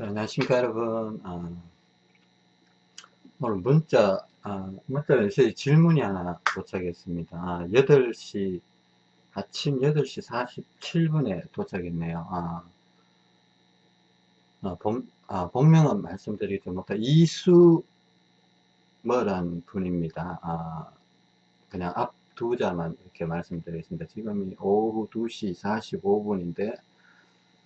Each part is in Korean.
자, 안녕하십니까 여러분. 어, 오늘 문자 어, 문자 메시지 질문이 하나 도착했습니다. 아, 8시 아침 8시 47분에 도착했네요. 아, 아, 본, 아, 본명은 말씀드리지 못해 이수 뭐란 분입니다. 아, 그냥 앞 두 자만 이렇게 말씀드리겠습니다. 지금이 오후 2시 45분인데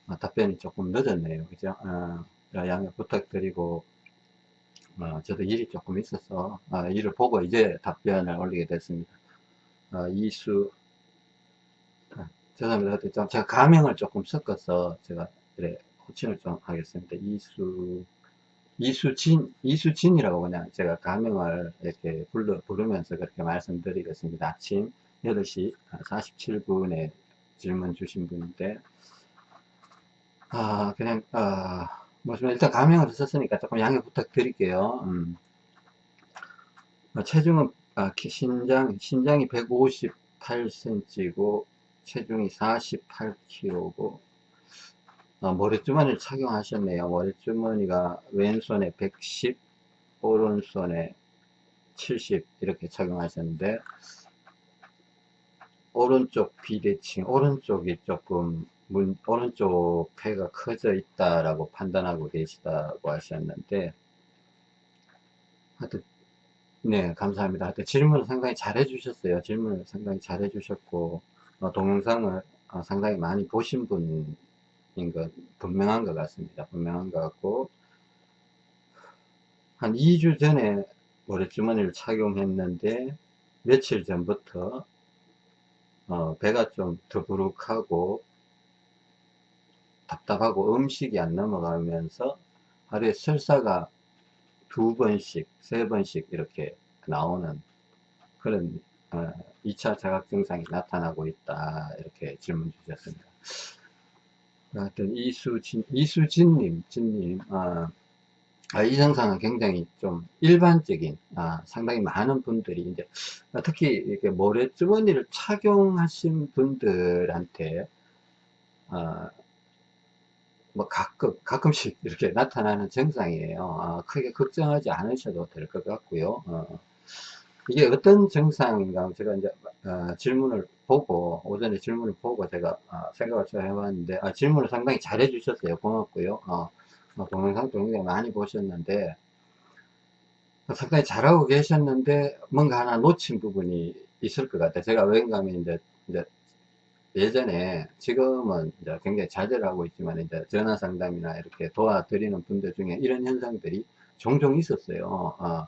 어, 답변이 조금 늦었네요. 그죠? 어, 양해 부탁드리고, 어, 저도 일이 조금 있어서, 어, 일을 보고 이제 답변을 올리게 됐습니다. 어, 이수, 아, 죄송합니다. 좀 제가 가명을 조금 섞어서 제가 그래, 호칭을 좀 하겠습니다. 이수, 이수진, 이수진이라고 그냥 제가 가명을 이렇게 불러, 부르면서 그렇게 말씀드리겠습니다. 아침 8시 47분에 질문 주신 분인데, 아, 그냥, 아, 뭐, 일단 가명을 썼으니까 조금 양해 부탁드릴게요. 음. 어, 체중은, 아, 신장, 신장이 158cm고, 체중이 48kg고, 어, 머리주머니를 착용하셨네요. 머리주머니가 왼손에 110, 오른손에 70 이렇게 착용하셨는데, 오른쪽 비대칭, 오른쪽이 조금 문, 오른쪽 폐가 커져 있다라고 판단하고 계시다고 하셨는데 하여튼 네 감사합니다. 하여튼 질문을 상당히 잘 해주셨어요. 질문을 상당히 잘 해주셨고 어, 동영상을 어, 상당히 많이 보신 분인 것 분명한 것 같습니다. 분명한 것 같고 한 2주 전에 모래주머니를 착용했는데 며칠 전부터 어, 배가 좀 더부룩하고 답답하고 음식이 안 넘어가면서 하루에 설사가 두 번씩, 세 번씩 이렇게 나오는 그런 어, 2차 자각 증상이 나타나고 있다 이렇게 질문 주셨습니다. 하여튼 이수진, 이수진님, 진님, 어, 아, 이 증상은 굉장히 좀 일반적인, 아, 상당히 많은 분들이 이제 특히 이렇게 모래주머니를 착용하신 분들한테 어, 뭐 가끔 가끔씩 이렇게 나타나는 증상이에요. 어, 크게 걱정하지 않으셔도 될 것 같고요. 어, 이게 어떤 증상인가 제가 이제 어, 질문을 보고 오전에 질문을 보고 제가 어, 생각을 좀 해봤는데 아, 질문을 상당히 잘 해 주셨어요. 고맙고요. 어, 어, 동영상도 굉장히 많이 보셨는데 상당히 잘하고 계셨는데 뭔가 하나 놓친 부분이 있을 것 같아요. 제가 왠가 하면 이제, 이제 예전에 지금은 이제 굉장히 자제를 하고 있지만 이제 전화 상담이나 이렇게 도와드리는 분들 중에 이런 현상들이 종종 있었어요. 어,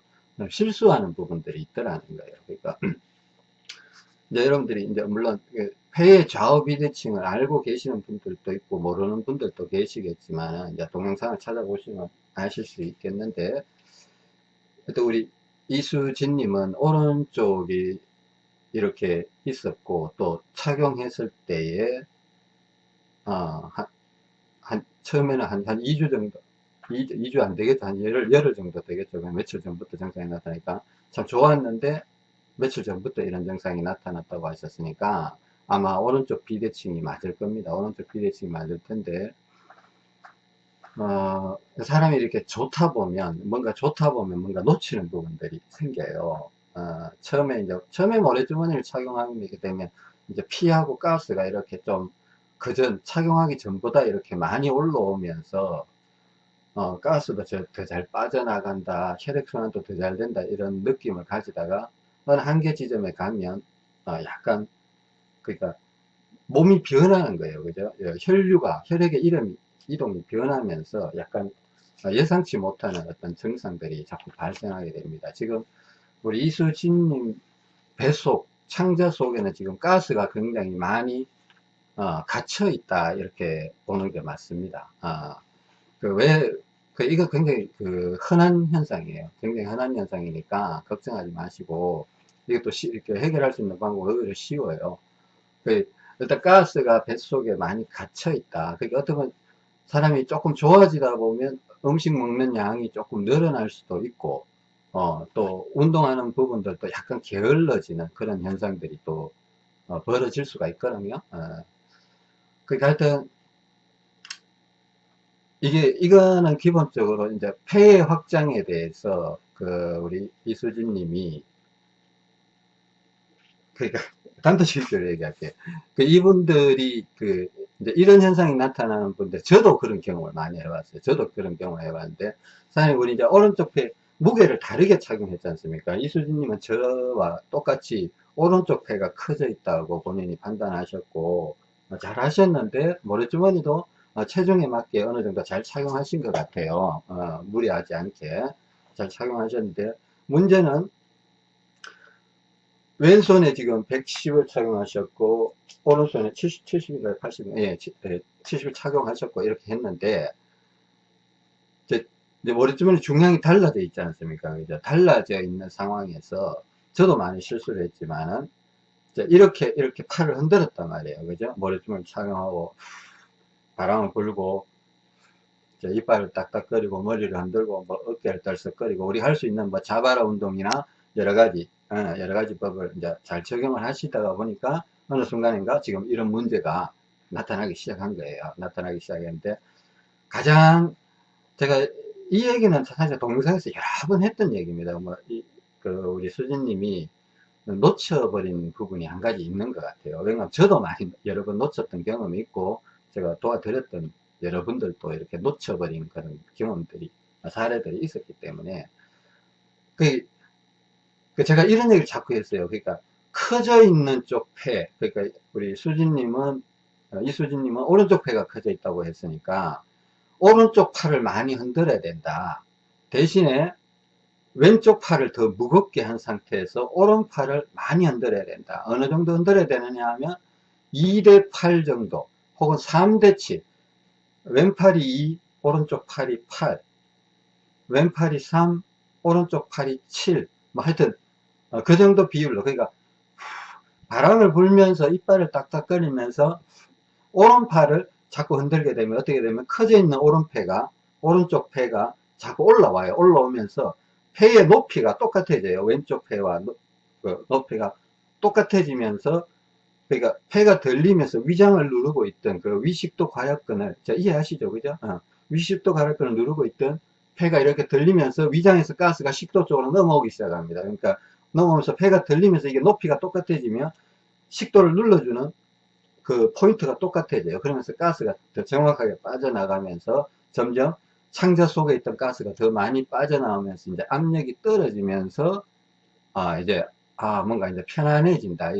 실수하는 부분들이 있더라는 거예요. 그러니까 이제 여러분들이 이제 물론 그 폐의 좌우 비대칭을 알고 계시는 분들도 있고 모르는 분들도 계시겠지만 이제 동영상을 찾아보시면 아실 수 있겠는데 또 우리 이수진님은 오른쪽이 이렇게 있었고 또 착용했을 때에 어, 한, 한 처음에는 한, 한 2주 정도 2, 2주 안 되겠다 한 열흘, 열흘 정도 되겠죠. 며칠 전부터 증상이 나타나니까. 참 좋았는데 며칠 전부터 이런 증상이 나타났다고 하셨으니까 아마 오른쪽 비대칭이 맞을 겁니다. 오른쪽 비대칭이 맞을 텐데 어, 사람이 이렇게 좋다 보면 뭔가 좋다 보면 뭔가 놓치는 부분들이 생겨요 어, 처음에 이제 처음에 모래주머니를 착용하게 되면 이제 피하고 가스가 이렇게 좀 그전 착용하기 전보다 이렇게 많이 올라오면서 어, 가스도 더 잘 빠져나간다 혈액순환도 더 잘 된다 이런 느낌을 가지다가 어느 한계 지점에 가면 어, 약간 그러니까 몸이 변하는 거예요. 그죠? 예, 혈류가 혈액의 이름이 이동이 변하면서 약간 예상치 못하는 어떤 증상들이 자꾸 발생하게 됩니다. 지금 우리 이수진님 뱃속 창자 속에는 지금 가스가 굉장히 많이 어, 갇혀 있다 이렇게 보는 게 맞습니다. 어, 그왜 그 이거 굉장히 그 흔한 현상이에요. 굉장히 흔한 현상이니까 걱정하지 마시고 이것도 시, 이렇게 해결할 수 있는 방법은 오히려 쉬워요. 그 일단 가스가 뱃속에 많이 갇혀 있다. 그게 어떻게 보면 사람이 조금 좋아지다 보면 음식 먹는 양이 조금 늘어날 수도 있고 어, 또 운동하는 부분들도 약간 게을러지는 그런 현상들이 또 어, 벌어질 수가 있거든요. 어. 그러니까 하여튼 이게, 이거는 기본적으로 이제 폐의 확장에 대해서 그 우리 이수진 님이 그러니까 단도직입적으로 얘기할게요. 그 이분들이 그 이제 이런 현상이 나타나는 분들 저도 그런 경험을 많이 해봤어요. 저도 그런 경험을 해봤는데 사장님 우리 이제 오른쪽 폐 무게를 다르게 착용했지 않습니까? 이수진님은 저와 똑같이 오른쪽 폐가 커져 있다고 본인이 판단하셨고 어, 잘 하셨는데 모래주머니도 어, 체중에 맞게 어느 정도 잘 착용하신 것 같아요. 어, 무리하지 않게 잘 착용하셨는데 문제는 왼손에 지금 110을 착용하셨고 오른손에 70, 70인가요? 80, 예, 70을 착용하셨고 이렇게 했는데 이제, 머리주머니 중량이 달라져 있지 않습니까? 그죠? 달라져 있는 상황에서 저도 많이 실수를 했지만은 이렇게 이렇게 팔을 흔들었단 말이에요. 그죠? 머리주머니 착용하고 바람을 불고 이빨을 딱딱거리고 머리를 흔들고 뭐 어깨를 떨썩거리고 우리 할 수 있는 뭐 자바라 운동이나 여러 가지 어, 여러 가지 법을 이제 잘 적용을 하시다가 보니까 어느 순간인가 지금 이런 문제가 나타나기 시작한 거예요. 나타나기 시작했는데 가장 제가 이 얘기는 사실 동영상에서 여러 번 했던 얘기입니다. 뭐, 이, 그, 우리 수진님이 놓쳐버린 부분이 한 가지 있는 것 같아요. 왜냐면 저도 많이 여러 번 놓쳤던 경험이 있고, 제가 도와드렸던 여러분들도 이렇게 놓쳐버린 그런 경험들이, 사례들이 있었기 때문에, 그, 그 제가 이런 얘기를 자꾸 했어요. 그러니까 커져 있는 쪽 폐, 그러니까 우리 수진님은 어, 이수진님은 오른쪽 폐가 커져 있다고 했으니까 오른쪽 팔을 많이 흔들어야 된다. 대신에 왼쪽 팔을 더 무겁게 한 상태에서 오른팔을 많이 흔들어야 된다. 어느 정도 흔들어야 되느냐 하면 2대 8 정도 혹은 3대 7 왼팔이 2 오른쪽 팔이 8 왼팔이 3 오른쪽 팔이 7 뭐 하여튼 어, 그 정도 비율로 그러니까 바람을 불면서 이빨을 딱딱거리면서 오른팔을 자꾸 흔들게 되면 어떻게 되면 커져 있는 오른폐가 오른쪽 폐가 자꾸 올라와요. 올라오면서 폐의 높이가 똑같아져요. 왼쪽 폐와 그 높이가 똑같아지면서 그러니까 폐가 들리면서 위장을 누르고 있던 그 위식도 과약근을 자 이해하시죠? 그죠? 어. 위식도 과약근을 누르고 있던 폐가 이렇게 들리면서 위장에서 가스가 식도 쪽으로 넘어오기 시작합니다. 그러니까 넘어오면서 폐가 들리면서 이게 높이가 똑같아지면 식도를 눌러주는 그 포인트가 똑같아져요. 그러면서 가스가 더 정확하게 빠져나가면서 점점 창자 속에 있던 가스가 더 많이 빠져나오면서 이제 압력이 떨어지면서 아 이제 아 뭔가 이제 편안해진다.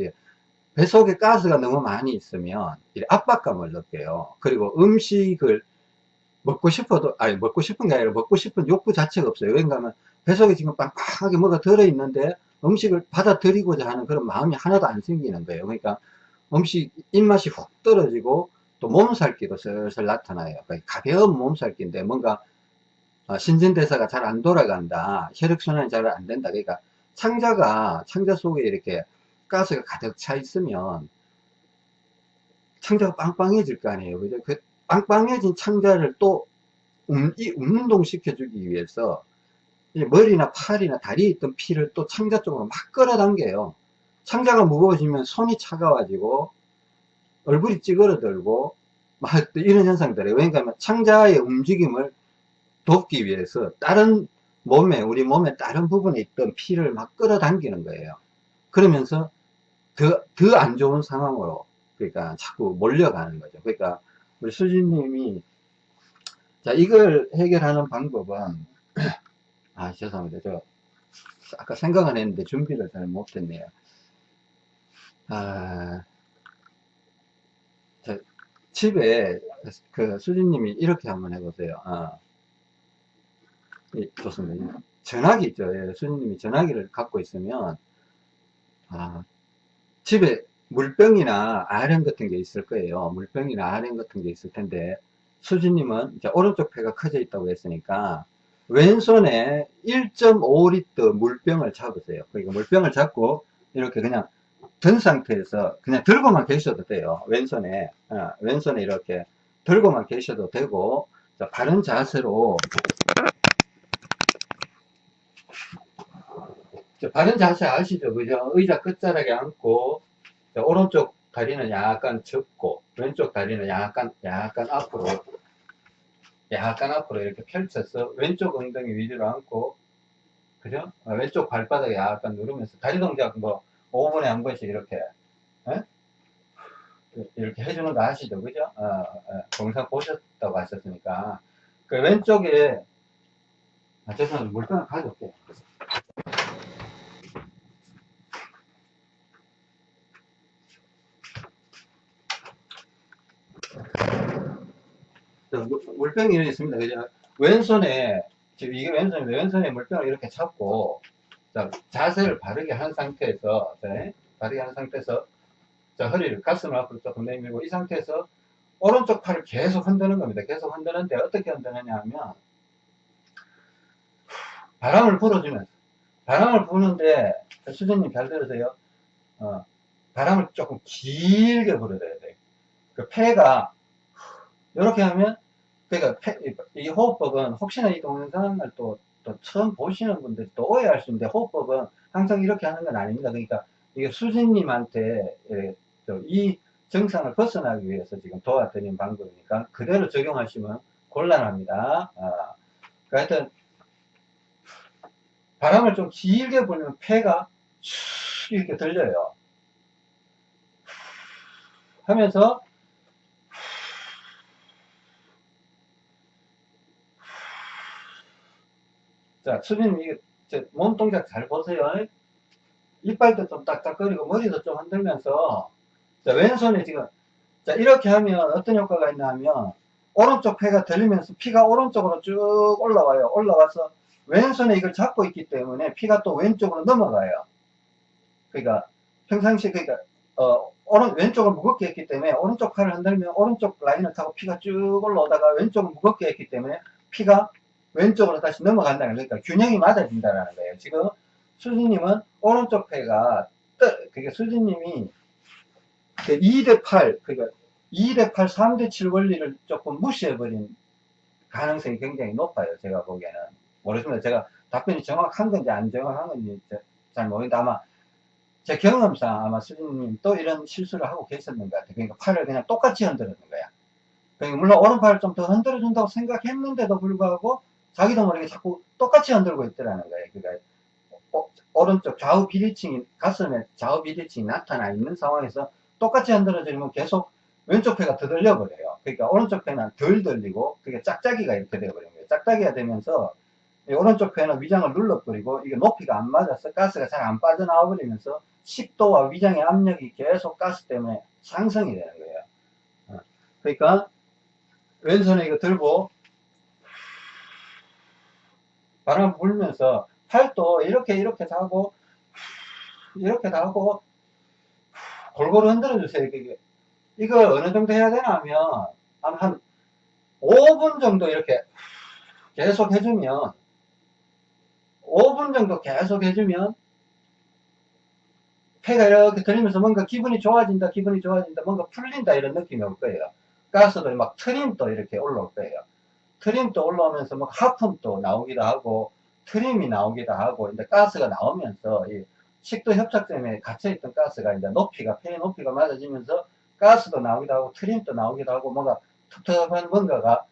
배 속에 가스가 너무 많이 있으면 압박감을 느껴요. 그리고 음식을 먹고 싶어도 아니 먹고 싶은 게 아니라 먹고 싶은 욕구 자체가 없어요. 왜냐하면 배 속에 지금 빵빵하게 뭐가 들어 있는데 음식을 받아들이고자 하는 그런 마음이 하나도 안 생기는 거예요. 그러니까 음식 입맛이 훅 떨어지고 또 몸살기도 슬슬 나타나요. 가벼운 몸살기인데 뭔가 어, 신진대사가 잘 안 돌아간다. 혈액순환이 잘 안 된다. 그러니까 창자가 창자 속에 이렇게 가스가 가득 차 있으면 창자가 빵빵해질 거 아니에요. 그죠? 그 빵빵해진 창자를 또 음, 운동 시켜주기 위해서 머리나 팔이나 다리에 있던 피를 또 창자 쪽으로 막 끌어당겨요. 창자가 무거워지면 손이 차가워지고 얼굴이 찌그러들고 막 이런 현상들이에요. 그러니까 창자의 움직임을 돕기 위해서 다른 몸에 우리 몸의 다른 부분에 있던 피를 막 끌어당기는 거예요. 그러면서 더 더 안 좋은 상황으로 그러니까 자꾸 몰려가는 거죠. 그러니까 우리 수진님이 자 이걸 해결하는 방법은 아 죄송합니다. 저 아까 생각은 했는데 준비를 잘 못했네요. 아, 집에 그 수진님이 이렇게 한번 해보세요. 아, 예, 좋습니다. 전화기 있죠. 예, 수진님이 전화기를 갖고 있으면 아, 집에 물병이나 아령 같은 게 있을 거예요. 물병이나 아령 같은 게 있을 텐데 수진님은 이제 오른쪽 폐가 커져 있다고 했으니까 왼손에 1.5리터 물병을 잡으세요. 그러니까 물병을 잡고 이렇게 그냥 든 상태에서 그냥 들고만 계셔도 돼요. 왼손에 어, 왼손에 이렇게 들고만 계셔도 되고 자, 바른 자세로 자, 바른 자세 아시죠? 그죠? 의자 끝자락에 앉고 자, 오른쪽 다리는 약간 접고 왼쪽 다리는 약간 약간 앞으로 약간 앞으로 이렇게 펼쳐서 왼쪽 엉덩이 위로 앉고 그죠? 어, 왼쪽 발바닥에 약간 누르면서 다리 동작 뭐 5분에 한 번씩 이렇게 에? 이렇게 해주는 거 아시죠? 그죠? 어, 어, 보셨다고 하셨으니까 그 왼쪽에 아, 죄송합니다. 물병을 가져올게요. 물병이 이렇게 있습니다. 그죠? 왼손에, 지금 이게 왼손인데, 왼손에 물병을 이렇게 잡고, 자, 자세를 바르게 한 상태에서, 자, 바르게 한 상태에서, 자, 허리를, 가슴을 앞으로 조금 내밀고, 이 상태에서, 오른쪽 팔을 계속 흔드는 겁니다. 계속 흔드는데, 어떻게 흔드느냐 하면, 바람을 불어주면서, 바람을 부는데, 수전님 잘 들으세요. 어, 바람을 조금 길게 불어줘야 돼요. 그 폐가, 이렇게 하면 그러니까 이 호흡법은 혹시나 이 동영상을 또, 또 처음 보시는 분들이 또 오해할 수 있는데 호흡법은 항상 이렇게 하는 건 아닙니다. 그러니까 이게 수진님한테 예, 저이 정상을 벗어나기 위해서 지금 도와드리는 방법이니까 그대로 적용하시면 곤란합니다. 아, 그러니까 하여튼 바람을 좀 길게 불면 폐가 슉 이렇게 들려요. 하면서 자, 수빈님, 이게, 제, 몸 동작 잘 보세요. 이빨도 좀 딱딱거리고, 머리도 좀 흔들면서, 자, 왼손에 지금, 자, 이렇게 하면 어떤 효과가 있냐 하면, 오른쪽 폐가 들리면서 피가 오른쪽으로 쭉 올라와요. 올라와서, 왼손에 이걸 잡고 있기 때문에 피가 또 왼쪽으로 넘어가요. 그러니까, 평상시에, 그러니까, 어, 오른, 왼쪽을 무겁게 했기 때문에, 오른쪽 팔을 흔들면 오른쪽 라인을 타고 피가 쭉 올라오다가 왼쪽을 무겁게 했기 때문에, 피가 왼쪽으로 다시 넘어간다는 거예요. 그러니까 균형이 맞아진다는 거예요. 지금 수진님은 오른쪽 폐가 뜨, 그게 수진님이 2대 8, 그러니까 2대 8, 3대 7 원리를 조금 무시해버린 가능성이 굉장히 높아요. 제가 보기에는. 모르겠습니다. 제가 답변이 정확한 건지 안 정확한 건지 잘 모르겠는데 아마 제 경험상 아마 수진님 또 이런 실수를 하고 계셨는 것 같아요. 그러니까 팔을 그냥 똑같이 흔들는 거야. 그러니까 물론 오른팔을 좀 더 흔들어준다고 생각했는데도 불구하고 자기도 모르게 자꾸 똑같이 흔들고 있더라는 거예요. 그러니까 어, 오른쪽 좌우 비대칭이 가슴에 좌우 비대칭이 나타나 있는 상황에서 똑같이 흔들어주면 계속 왼쪽 폐가 더 들려버려요. 그러니까 오른쪽 폐는 덜 들리고 그게 짝짝이가 이렇게 되어버린 거예요. 짝짝이가 되면서 이 오른쪽 폐는 위장을 눌러버리고 이게 높이가 안 맞아서 가스가 잘 안 빠져나와 버리면서 식도와 위장의 압력이 계속 가스 때문에 상승이 되는 거예요. 어, 그러니까 왼손에 이거 들고 바람 불면서 팔도 이렇게 이렇게 하고 이렇게 하고 골고루 흔들어 주세요. 이게 이거 어느 정도 해야 되나 하면 한, 한 5분 정도 이렇게 계속 해주면 5분 정도 계속 해주면 폐가 이렇게 들리면서 뭔가 기분이 좋아진다 기분이 좋아진다 뭔가 풀린다 이런 느낌이 올 거예요. 가스도 막 트림도 이렇게 올라올 거예요. 트림도 올라오면서 뭐 하품도 나오기도 하고 트림이 나오기도 하고 이제 가스가 나오면서 이 식도 협착 때문에 갇혀있던 가스가 이제 높이가 폐의 높이가 맞아지면서 가스도 나오기도 하고 트림도 나오기도 하고 뭔가 텁텁한 뭔가가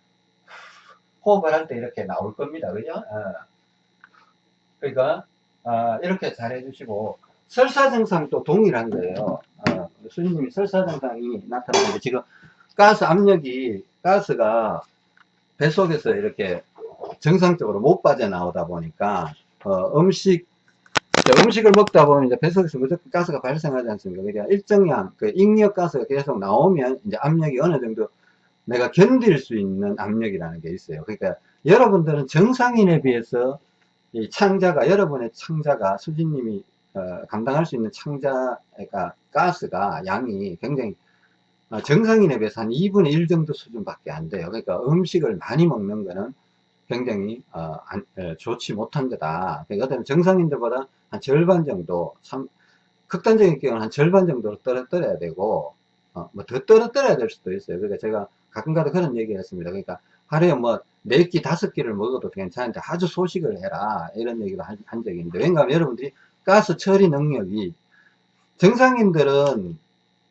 호흡을 할 때 이렇게 나올 겁니다. 그죠? 어. 그러니까 아, 이렇게 잘 해주시고 설사 증상도 동일한 거예요. 어, 수님이 설사 증상이 나타나는데 지금 가스 압력이 가스가 뱃속에서 이렇게 정상적으로 못 빠져나오다 보니까 어, 음식 자, 음식을 먹다 보면 이제 뱃속에서 무조건 가스가 발생하지 않습니까? 그러니까 일정량 그 익력 가스가 계속 나오면 이제 압력이 어느 정도 내가 견딜 수 있는 압력이라는 게 있어요. 그러니까 여러분들은 정상인에 비해서 이 창자가 여러분의 창자가 수진님이 어, 감당할 수 있는 창자가 가스가 양이 굉장히 어, 정상인에 비해서 한 2분의 1 정도 수준밖에 안 돼요. 그러니까 음식을 많이 먹는 거는 굉장히 어, 안, 에, 좋지 못한 거다. 그러니까 정상인들보다 한 절반 정도, 참, 극단적인 경우는 한 절반 정도로 떨어뜨려야 되고, 어, 뭐 더 떨어뜨려야 될 수도 있어요. 그러니까 제가 가끔가다 그런 얘기를 했습니다. 그러니까 하루에 뭐, 네 끼, 다섯 끼를 먹어도 괜찮은데 아주 소식을 해라. 이런 얘기를 한, 한 적이 있는데, 왜냐하면 여러분들이 가스 처리 능력이, 정상인들은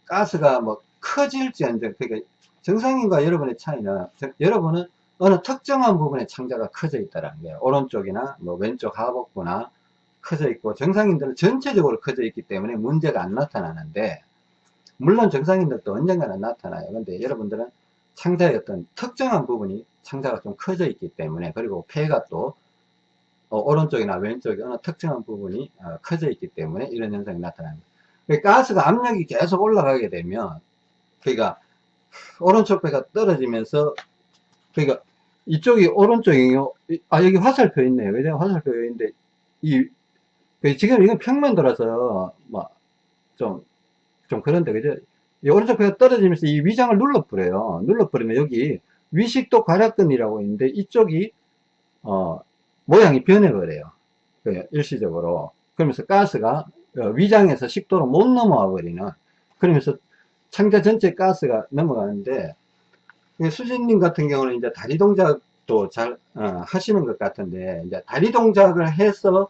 가스가 뭐 커질지언정, 그러니까 정상인과 여러분의 차이는, 저- 여러분은 어느 특정한 부분에 창자가 커져 있다는 거예요. 오른쪽이나 뭐 왼쪽 하복부나 커져 있고 정상인들은 전체적으로 커져 있기 때문에 문제가 안 나타나는데 물론 정상인들도 언젠가는 나타나요. 근데 여러분들은 창자의 어떤 특정한 부분이 창자가 좀 커져 있기 때문에 그리고 폐가 또 어, 오른쪽이나 왼쪽에 어느 특정한 부분이 어, 커져 있기 때문에 이런 현상이 나타납니다. 가스가 압력이 계속 올라가게 되면 그러니까 오른쪽 배가 떨어지면서 그러니까 이쪽이 오른쪽이요. 아 여기 화살표 있네요. 왜냐 화살표 있는데 이 지금 이건 평면도라서 뭐좀좀 좀 그런데 그죠? 이 오른쪽 배가 떨어지면서 이 위장을 눌러버려요. 눌러버리면 여기 위식도 괄약근이라고 있는데 이쪽이 어 모양이 변해버려요. 그 일시적으로. 그러면서 가스가 어, 위장에서 식도로 못 넘어와 버리는. 그러면서 창자 전체 가스가 넘어가는데 수진님 같은 경우는 이제 다리 동작도 잘 어, 하시는 것 같은데 이제 다리 동작을 해서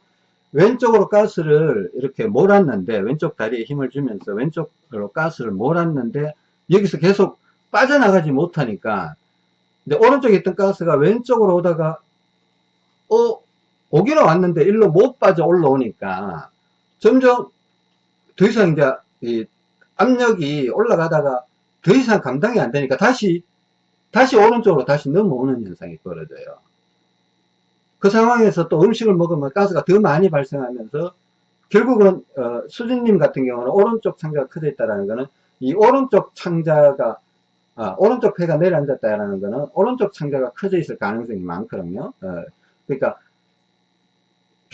왼쪽으로 가스를 이렇게 몰았는데 왼쪽 다리에 힘을 주면서 왼쪽으로 가스를 몰았는데 여기서 계속 빠져나가지 못하니까 이제 오른쪽에 있던 가스가 왼쪽으로 오다가 어 오기는 왔는데 일로 못 빠져 올라오니까 점점 더 이상 이제 이 압력이 올라가다가 더 이상 감당이 안 되니까 다시 다시 오른쪽으로 다시 넘어오는 현상이 벌어져요. 그 상황에서 또 음식을 먹으면 가스가 더 많이 발생하면서 결국은 어, 수진님 같은 경우는 오른쪽 창자가 커져 있다는 것은 이 오른쪽 창자가 아, 오른쪽 폐가 내려앉았다는 것은 오른쪽 창자가 커져 있을 가능성이 많거든요. 어, 그러니까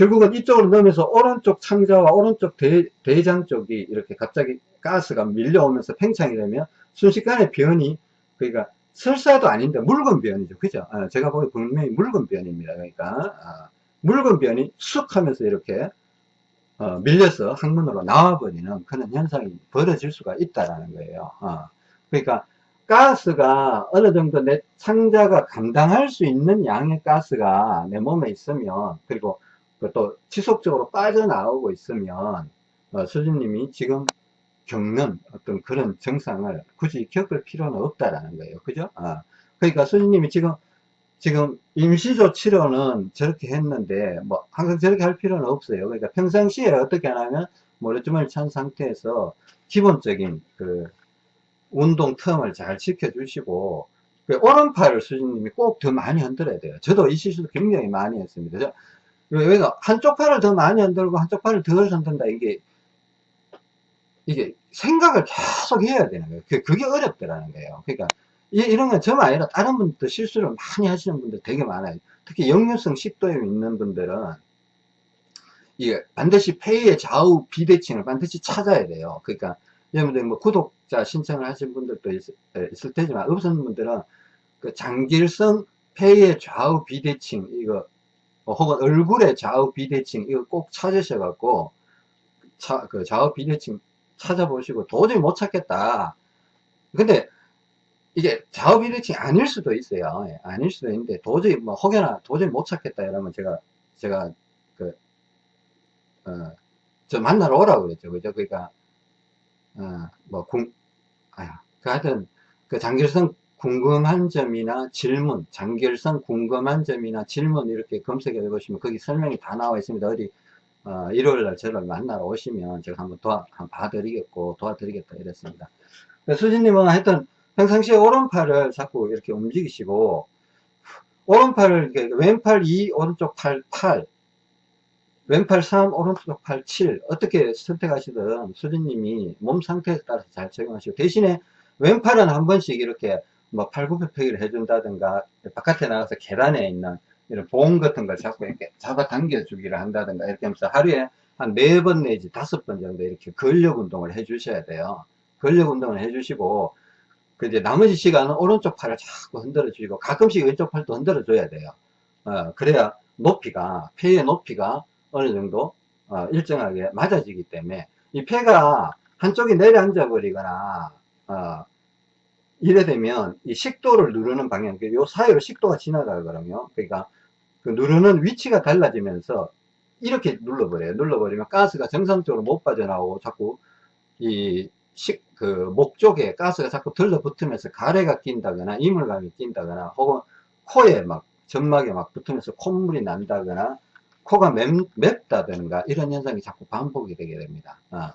결국은 이쪽으로 넣으면서 오른쪽 창자와 오른쪽 대, 대장 쪽이 이렇게 갑자기 가스가 밀려오면서 팽창이 되면 순식간에 변이 그러니까 설사도 아닌데 묽은 변이죠. 그죠? 아, 제가 보기 분명히 묽은 변입니다. 그러니까 아, 묽은 변이 쑥 하면서 이렇게 어, 밀려서 항문으로 나와버리는 그런 현상이 벌어질 수가 있다라는 거예요. 어, 그러니까 가스가 어느 정도 내 창자가 감당할 수 있는 양의 가스가 내 몸에 있으면 그리고 또 지속적으로 빠져나오고 있으면 어, 수진님이 지금 겪는 어떤 그런 증상을 굳이 겪을 필요는 없다라는 거예요. 그죠? 아, 그러니까 수진님이 지금 지금 임시조 치료는 저렇게 했는데 뭐 항상 저렇게 할 필요는 없어요. 그러니까 평상시에 어떻게 하냐면 모래주머니 찬 상태에서 기본적인 그 운동 텀을 잘 지켜주시고 그 오른팔을 수진님이 꼭 더 많이 흔들어야 돼요. 저도 이 실수도 굉장히 많이 했습니다. 왜냐 한쪽 팔을 더 많이 흔들고 한쪽 팔을 덜 흔든다 이게. 이게 생각을 계속 해야 되는 거예요. 그, 그게 어렵더라는 거예요. 그러니까 이, 런 건 저만 아니라 다른 분들도 실수를 많이 하시는 분들 되게 많아요. 특히 역류성 식도염 있는 분들은 이게 반드시 폐의 좌우 비대칭을 반드시 찾아야 돼요. 그러니까 여러분들 뭐 구독자 신청을 하신 분들도 있, 있을 테지만 없는 분들은 그 장길성 폐의 좌우 비대칭 이거 뭐 혹은 얼굴의 좌우 비대칭 이거 꼭 찾으셔 갖고 차, 그 좌우 비대칭 찾아보시고 도저히 못 찾겠다. 근데 이게 좌우 비대칭이 아닐 수도 있어요. 예, 아닐 수도 있는데 도저히 뭐 혹여나 도저히 못 찾겠다 이러면 제가 제가 그 어, 저 만나러 오라고 그랬죠. 그죠? 그러니까 어 뭐 궁 아야 그 하여튼 그 장길성 궁금한 점이나 질문, 장결성 궁금한 점이나 질문 이렇게 검색해 보시면 거기 설명이 다 나와 있습니다. 어디 어, 일요일 날 저를 만나러 오시면 제가 한번 도와, 한번 봐드리겠고 도와드리겠다 이랬습니다. 수진님은 하여튼 평상시에 오른팔을 자꾸 이렇게 움직이시고 오른팔을 왼팔 2 오른쪽 팔 8 왼팔 3 오른쪽 팔 7 어떻게 선택하시든 수진님이 몸 상태에 따라서 잘 적용하시고 대신에 왼팔은 한 번씩 이렇게 뭐 팔굽혀펴기를 해준다든가 바깥에 나가서 계단에 있는 이런 보험 같은 걸 자꾸 이렇게 잡아당겨 주기를 한다든가 이렇게 하면서 하루에 한 네 번 내지 다섯 번 정도 이렇게 근력 운동을 해 주셔야 돼요. 근력 운동을 해 주시고 그 이제 나머지 시간은 오른쪽 팔을 자꾸 흔들어 주시고 가끔씩 왼쪽 팔도 흔들어 줘야 돼요. 어, 그래야 높이가 폐의 높이가 어느 정도 어, 일정하게 맞아지기 때문에 이 폐가 한쪽이 내려앉아 버리거나 어, 이래 되면 이 식도를 누르는 방향, 그요 사이로 식도가 지나가거든요. 그러니까 그 누르는 위치가 달라지면서 이렇게 눌러버려요. 눌러버리면 가스가 정상적으로 못 빠져나오고 자꾸 이 식, 그 목 쪽에 가스가 자꾸 들러붙으면서 가래가 낀다거나 이물감이 낀다거나 혹은 코에 막 점막에 막 붙으면서 콧물이 난다거나 코가 맵, 맵다든가 이런 현상이 자꾸 반복이 되게 됩니다. 어.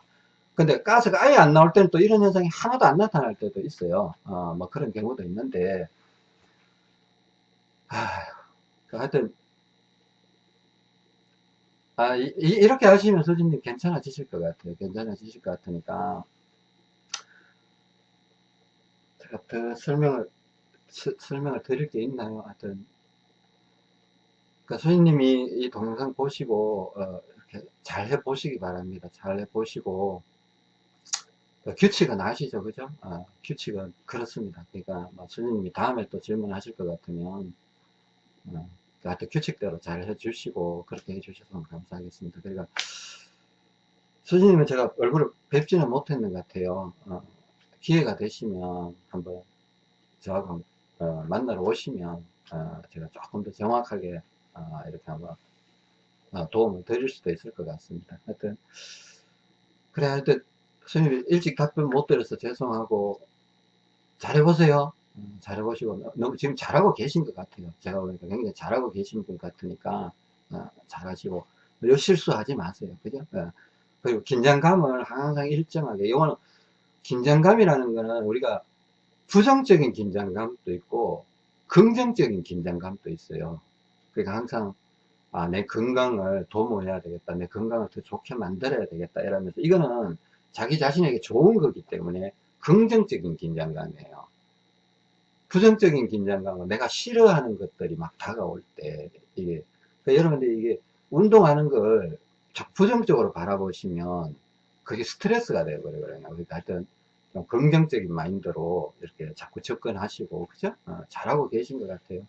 근데 가스가 아예 안 나올 때는 또 이런 현상이 하나도 안 나타날 때도 있어요. 어, 뭐 그런 경우도 있는데, 아, 하여튼, 아, 이, 이- 렇게 하시면 소진님 괜찮아지실 것 같아요. 괜찮아지실 것 같으니까, 제가 더 설명을, 스- 설명을 드릴 게 있나요? 하여튼, 그러니까 소진님이 이 동영상 보시고, 어, 이렇게 잘 해보시기 바랍니다. 잘 해보시고, 그 규칙은 아시죠, 그죠? 어, 규칙은 그렇습니다. 그러니까 뭐 선생님이 다음에 또 질문하실 것 같으면 어, 그 하여튼 규칙대로 잘 해주시고 그렇게 해주셔서 감사하겠습니다. 그러니까 선생님은 제가 얼굴을 뵙지는 못했는 것 같아요. 어, 기회가 되시면 한번 저하고 어, 만나러 오시면 어, 제가 조금 더 정확하게 어, 이렇게 한번 어, 도움을 드릴 수도 있을 것 같습니다. 하여튼 그래 하여튼 선생님 일찍 답변 못 드려서 죄송하고 잘해보세요. 음, 잘해보시고 너무 지금 잘하고 계신 것 같아요. 제가 보니까 굉장히 잘하고 계신 분 같으니까 어, 잘하시고 요 실수하지 마세요. 그죠? 어, 그리고 긴장감을 항상 일정하게 이거는 긴장감이라는 거는 우리가 부정적인 긴장감도 있고 긍정적인 긴장감도 있어요. 그러니까 항상 아, 내 건강을 도모해야 되겠다. 내 건강을 더 좋게 만들어야 되겠다. 이러면서 이거는 자기 자신에게 좋은 거기 때문에 긍정적인 긴장감이에요. 부정적인 긴장감은 내가 싫어하는 것들이 막 다가올 때 이게 그러니까 여러분들 이게 운동하는 걸 부정적으로 바라보시면 그게 스트레스가 되어버려요. 그러니까 하여튼 좀 긍정적인 마인드로 이렇게 자꾸 접근하시고 그죠? 어, 잘하고 계신 것 같아요.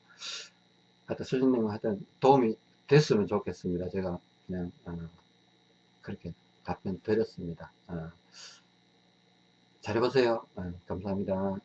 하여튼 수진님 하여튼 도움이 됐으면 좋겠습니다. 제가 그냥 어, 그렇게 답변 드렸습니다. 어, 잘해보세요. 어, 감사합니다.